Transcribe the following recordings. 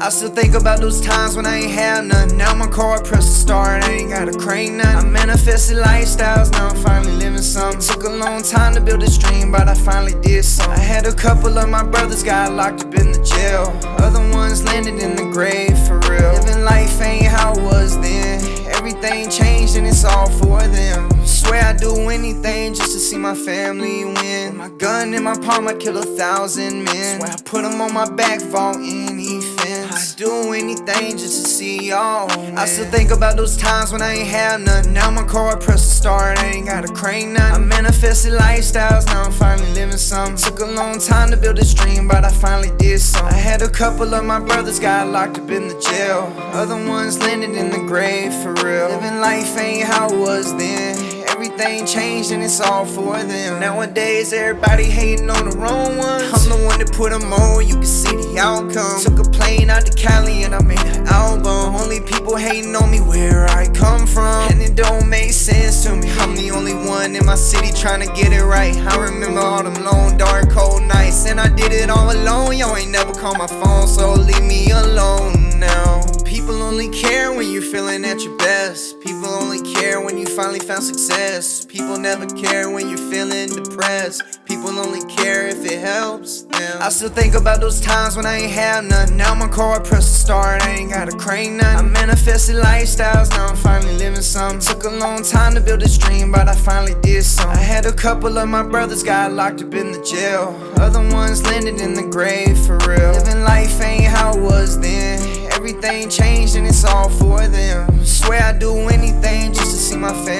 I still think about those times when I ain't have nothing. Now my car press the start, I ain't got a crane nothing. I manifested lifestyles, now I'm finally living some. Took a long time to build this dream, but I finally did some. I had a couple of my brothers got locked up in the jail. Other ones landed in the grave for real. Living life ain't how it was then. Everything changed and it's all for them. Swear I'd do anything just to see my family win. With my gun in my palm, I kill a thousand men. Swear I put them on my back any fence. I'd do anything just to see y'all. I still think about those times when I ain't have nothing. Now my car press the start, I ain't got a crane nothing. I manifested lifestyles, now I'm finally living some. Took a long time to build this dream, but I finally did some. I had a couple of my brothers got locked up in the jail. Other ones landed in the grave for real. Living life ain't how it was then. Everything changed and it's all for them. Nowadays, everybody hating on the wrong ones. I'm the one that put them on, you can see the outcome. Took a plane out to Cali and I made an album. Only people hating on me where I come from. And it don't make sense to me. I'm the only one in my city trying to get it right. I remember all them long, dark, cold nights. And I did it all alone. Y'all ain't never called my phone, so leave me alone now. People only care when you're feeling at your best. People only care when you finally found success. People never care when you're feeling depressed. People only care if it helps them. I still think about those times when I ain't have nothing. Now my car I press the start, I ain't got a crane nothing. I manifested lifestyles, now I'm finally living some. Took a long time to build this dream, but I finally did some. I had a couple of my brothers got locked up in the jail. Other ones landed in the grave for real. Living life ain't how it was then. Everything changed and it's all for them. Swear I'd do anything just to see my family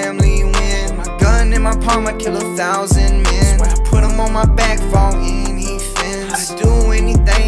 palm, I kill a thousand men. Swear I put them on my back for anything. I do anything